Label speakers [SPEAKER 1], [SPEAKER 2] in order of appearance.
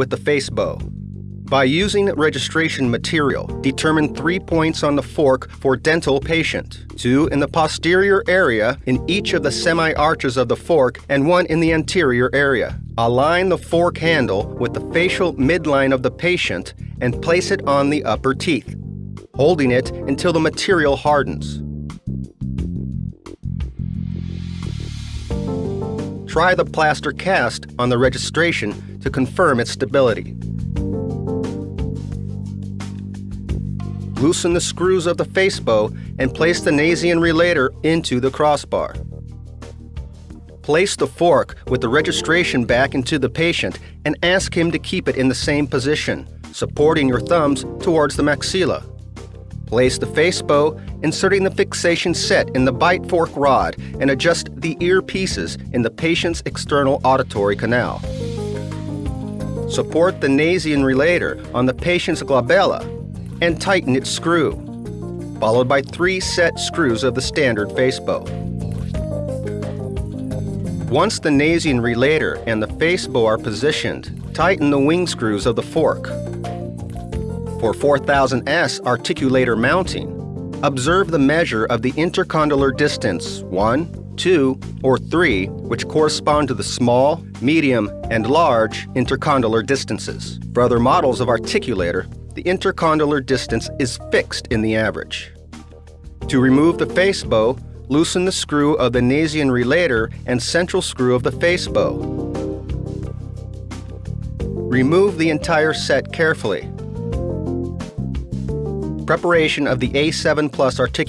[SPEAKER 1] with the face bow. By using registration material, determine three points on the fork for dental patient, two in the posterior area in each of the semi-arches of the fork and one in the anterior area. Align the fork handle with the facial midline of the patient and place it on the upper teeth, holding it until the material hardens. Try the plaster cast on the registration to confirm its stability. Loosen the screws of the face bow and place the nasion relator into the crossbar. Place the fork with the registration back into the patient and ask him to keep it in the same position, supporting your thumbs towards the maxilla. Place the face bow, inserting the fixation set in the bite fork rod and adjust the ear pieces in the patient's external auditory canal. Support the nasion relator on the patient's glabella and tighten its screw, followed by three set screws of the standard face bow. Once the nasion relator and the face bow are positioned, tighten the wing screws of the fork. For 4000S articulator mounting, observe the measure of the intercondylar distance 1, 2, or 3, which correspond to the small, medium, and large intercondylar distances. For other models of articulator, the intercondylar distance is fixed in the average. To remove the face bow, loosen the screw of the nasion relator and central screw of the face bow. Remove the entire set carefully. Preparation of the A7 Plus articulator